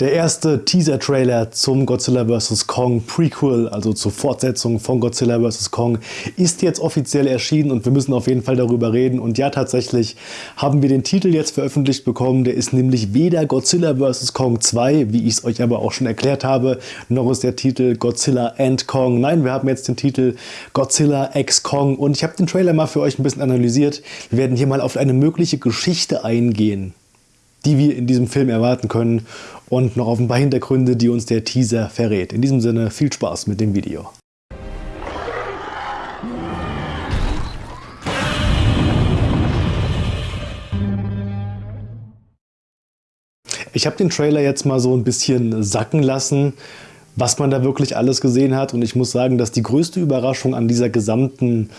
Der erste Teaser-Trailer zum Godzilla vs. Kong Prequel, also zur Fortsetzung von Godzilla vs. Kong, ist jetzt offiziell erschienen und wir müssen auf jeden Fall darüber reden. Und ja, tatsächlich haben wir den Titel jetzt veröffentlicht bekommen. Der ist nämlich weder Godzilla vs. Kong 2, wie ich es euch aber auch schon erklärt habe, noch ist der Titel Godzilla and Kong. Nein, wir haben jetzt den Titel Godzilla X Kong und ich habe den Trailer mal für euch ein bisschen analysiert. Wir werden hier mal auf eine mögliche Geschichte eingehen die wir in diesem Film erwarten können und noch auf ein paar Hintergründe, die uns der Teaser verrät. In diesem Sinne viel Spaß mit dem Video. Ich habe den Trailer jetzt mal so ein bisschen sacken lassen, was man da wirklich alles gesehen hat. Und ich muss sagen, dass die größte Überraschung an dieser gesamten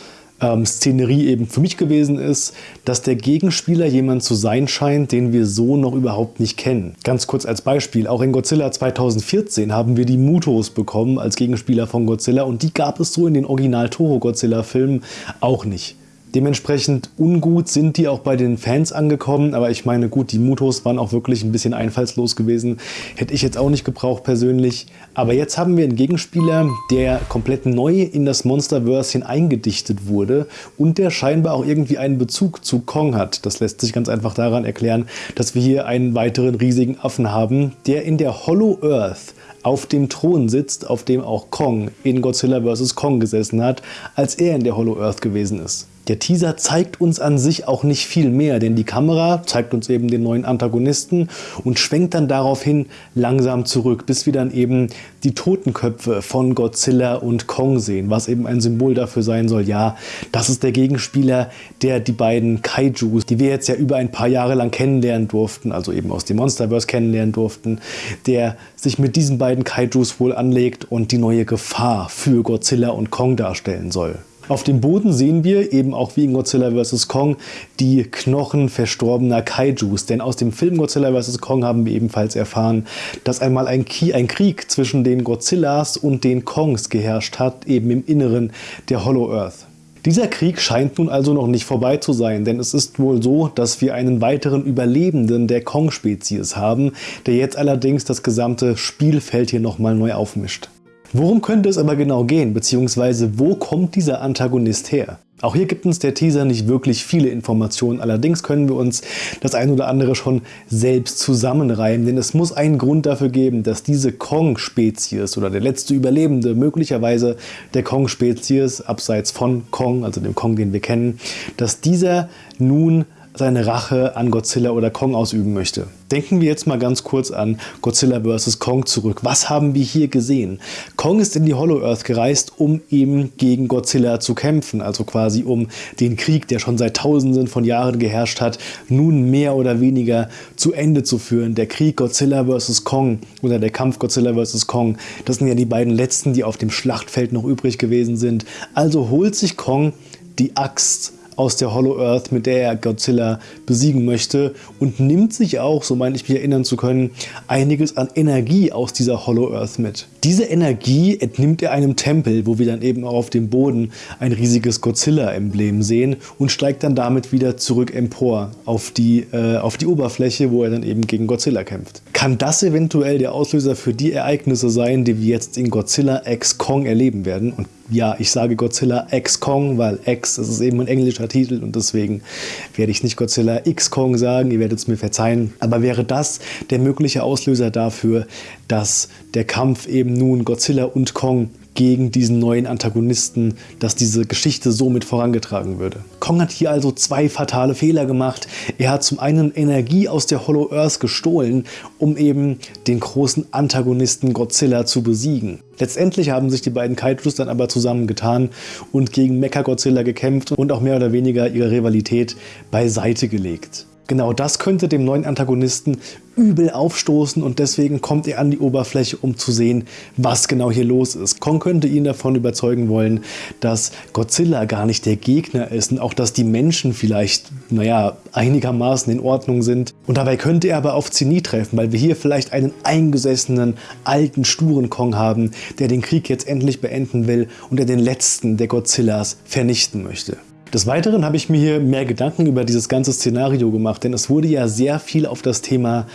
ähm, Szenerie eben für mich gewesen ist, dass der Gegenspieler jemand zu sein scheint, den wir so noch überhaupt nicht kennen. Ganz kurz als Beispiel, auch in Godzilla 2014 haben wir die Mutos bekommen als Gegenspieler von Godzilla und die gab es so in den Original Toho Godzilla Filmen auch nicht. Dementsprechend ungut sind die auch bei den Fans angekommen, aber ich meine, gut, die Mutos waren auch wirklich ein bisschen einfallslos gewesen. Hätte ich jetzt auch nicht gebraucht persönlich. Aber jetzt haben wir einen Gegenspieler, der komplett neu in das Monsterverse eingedichtet wurde und der scheinbar auch irgendwie einen Bezug zu Kong hat. Das lässt sich ganz einfach daran erklären, dass wir hier einen weiteren riesigen Affen haben, der in der Hollow Earth auf dem Thron sitzt, auf dem auch Kong in Godzilla vs. Kong gesessen hat, als er in der Hollow Earth gewesen ist. Der Teaser zeigt uns an sich auch nicht viel mehr, denn die Kamera zeigt uns eben den neuen Antagonisten und schwenkt dann daraufhin langsam zurück, bis wir dann eben die Totenköpfe von Godzilla und Kong sehen, was eben ein Symbol dafür sein soll, ja, das ist der Gegenspieler, der die beiden Kaijus, die wir jetzt ja über ein paar Jahre lang kennenlernen durften, also eben aus dem Monsterverse kennenlernen durften, der sich mit diesen beiden Kaijus wohl anlegt und die neue Gefahr für Godzilla und Kong darstellen soll. Auf dem Boden sehen wir, eben auch wie in Godzilla vs. Kong, die Knochen verstorbener Kaijus. Denn aus dem Film Godzilla vs. Kong haben wir ebenfalls erfahren, dass einmal ein, ein Krieg zwischen den Godzillas und den Kongs geherrscht hat, eben im Inneren der Hollow Earth. Dieser Krieg scheint nun also noch nicht vorbei zu sein, denn es ist wohl so, dass wir einen weiteren Überlebenden der Kong-Spezies haben, der jetzt allerdings das gesamte Spielfeld hier nochmal neu aufmischt. Worum könnte es aber genau gehen, beziehungsweise wo kommt dieser Antagonist her? Auch hier gibt uns der Teaser nicht wirklich viele Informationen, allerdings können wir uns das ein oder andere schon selbst zusammenreimen, denn es muss einen Grund dafür geben, dass diese Kong-Spezies oder der letzte Überlebende möglicherweise der Kong-Spezies, abseits von Kong, also dem Kong, den wir kennen, dass dieser nun seine Rache an Godzilla oder Kong ausüben möchte. Denken wir jetzt mal ganz kurz an Godzilla vs. Kong zurück. Was haben wir hier gesehen? Kong ist in die Hollow Earth gereist, um eben gegen Godzilla zu kämpfen, also quasi um den Krieg, der schon seit tausenden von Jahren geherrscht hat, nun mehr oder weniger zu Ende zu führen. Der Krieg Godzilla vs. Kong oder der Kampf Godzilla vs. Kong, das sind ja die beiden letzten, die auf dem Schlachtfeld noch übrig gewesen sind. Also holt sich Kong die Axt aus der Hollow Earth, mit der er Godzilla besiegen möchte und nimmt sich auch, so meine ich mich erinnern zu können, einiges an Energie aus dieser Hollow Earth mit. Diese Energie entnimmt er einem Tempel, wo wir dann eben auch auf dem Boden ein riesiges Godzilla-Emblem sehen und steigt dann damit wieder zurück empor auf die, äh, auf die Oberfläche, wo er dann eben gegen Godzilla kämpft. Kann das eventuell der Auslöser für die Ereignisse sein, die wir jetzt in Godzilla X Kong erleben werden? Und ja, ich sage Godzilla X Kong, weil X das ist eben ein englischer Titel und deswegen werde ich nicht Godzilla X Kong sagen, ihr werdet es mir verzeihen. Aber wäre das der mögliche Auslöser dafür, dass der Kampf eben nun Godzilla und Kong gegen diesen neuen Antagonisten, dass diese Geschichte somit vorangetragen würde. Kong hat hier also zwei fatale Fehler gemacht. Er hat zum einen Energie aus der Hollow Earth gestohlen, um eben den großen Antagonisten Godzilla zu besiegen. Letztendlich haben sich die beiden Kaijus dann aber zusammengetan und gegen Mecha-Godzilla gekämpft und auch mehr oder weniger ihre Rivalität beiseite gelegt. Genau das könnte dem neuen Antagonisten übel aufstoßen und deswegen kommt er an die Oberfläche, um zu sehen, was genau hier los ist. Kong könnte ihn davon überzeugen wollen, dass Godzilla gar nicht der Gegner ist und auch, dass die Menschen vielleicht, naja, einigermaßen in Ordnung sind. Und dabei könnte er aber auf Zenit treffen, weil wir hier vielleicht einen eingesessenen, alten, sturen Kong haben, der den Krieg jetzt endlich beenden will und der den letzten der Godzillas vernichten möchte. Des Weiteren habe ich mir hier mehr Gedanken über dieses ganze Szenario gemacht, denn es wurde ja sehr viel auf das Thema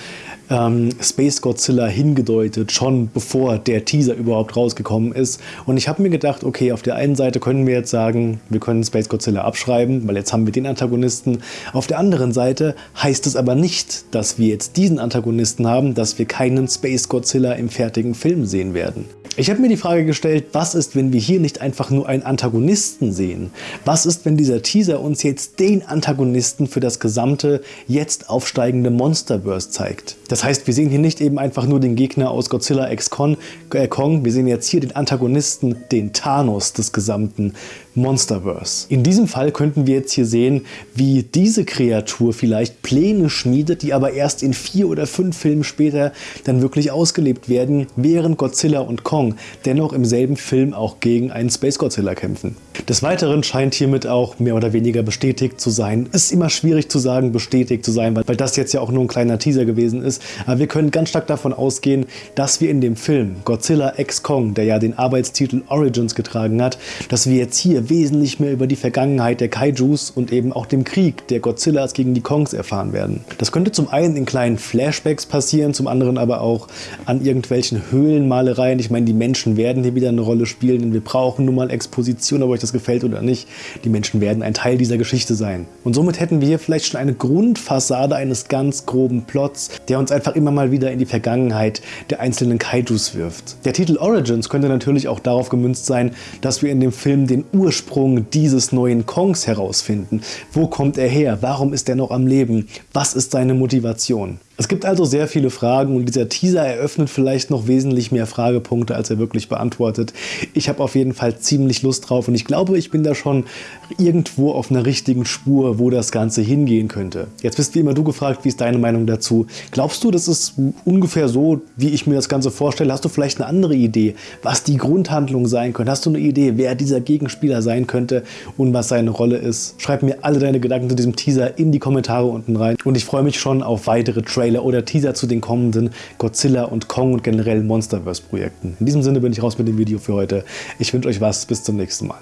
ähm, Space Godzilla hingedeutet, schon bevor der Teaser überhaupt rausgekommen ist. Und ich habe mir gedacht, okay, auf der einen Seite können wir jetzt sagen, wir können Space Godzilla abschreiben, weil jetzt haben wir den Antagonisten. Auf der anderen Seite heißt es aber nicht, dass wir jetzt diesen Antagonisten haben, dass wir keinen Space Godzilla im fertigen Film sehen werden. Ich habe mir die Frage gestellt, was ist, wenn wir hier nicht einfach nur einen Antagonisten sehen? Was ist, wenn dieser Teaser uns jetzt den Antagonisten für das gesamte, jetzt aufsteigende Monsterverse zeigt? Das heißt, wir sehen hier nicht eben einfach nur den Gegner aus Godzilla X Kong, äh Kong wir sehen jetzt hier den Antagonisten, den Thanos des gesamten Monsterverse. In diesem Fall könnten wir jetzt hier sehen, wie diese Kreatur vielleicht Pläne schmiedet, die aber erst in vier oder fünf Filmen später dann wirklich ausgelebt werden, während Godzilla und Kong dennoch im selben Film auch gegen einen Space Godzilla kämpfen. Des Weiteren scheint hiermit auch mehr oder weniger bestätigt zu sein. Ist immer schwierig zu sagen, bestätigt zu sein, weil, weil das jetzt ja auch nur ein kleiner Teaser gewesen ist. Aber wir können ganz stark davon ausgehen, dass wir in dem Film Godzilla X Kong, der ja den Arbeitstitel Origins getragen hat, dass wir jetzt hier wesentlich mehr über die Vergangenheit der Kaijus und eben auch dem Krieg der Godzillas gegen die Kongs erfahren werden. Das könnte zum einen in kleinen Flashbacks passieren, zum anderen aber auch an irgendwelchen Höhlenmalereien. Ich meine, die Menschen werden hier wieder eine Rolle spielen, denn wir brauchen nun mal Exposition, ob euch das gefällt oder nicht. Die Menschen werden ein Teil dieser Geschichte sein. Und somit hätten wir hier vielleicht schon eine Grundfassade eines ganz groben Plots, der uns einfach immer mal wieder in die Vergangenheit der einzelnen Kaijus wirft. Der Titel Origins könnte natürlich auch darauf gemünzt sein, dass wir in dem Film den Ur Ursprung dieses neuen Kongs herausfinden. Wo kommt er her? Warum ist er noch am Leben? Was ist seine Motivation? Es gibt also sehr viele Fragen und dieser Teaser eröffnet vielleicht noch wesentlich mehr Fragepunkte, als er wirklich beantwortet. Ich habe auf jeden Fall ziemlich Lust drauf und ich glaube, ich bin da schon irgendwo auf einer richtigen Spur, wo das Ganze hingehen könnte. Jetzt bist wie immer du gefragt, wie ist deine Meinung dazu? Glaubst du, das ist ungefähr so, wie ich mir das Ganze vorstelle? Hast du vielleicht eine andere Idee, was die Grundhandlung sein könnte? Hast du eine Idee, wer dieser Gegenspieler sein könnte und was seine Rolle ist? Schreib mir alle deine Gedanken zu diesem Teaser in die Kommentare unten rein und ich freue mich schon auf weitere Trailer Trailer oder Teaser zu den kommenden Godzilla und Kong und generell Monsterverse Projekten. In diesem Sinne bin ich raus mit dem Video für heute. Ich wünsche euch was, bis zum nächsten Mal.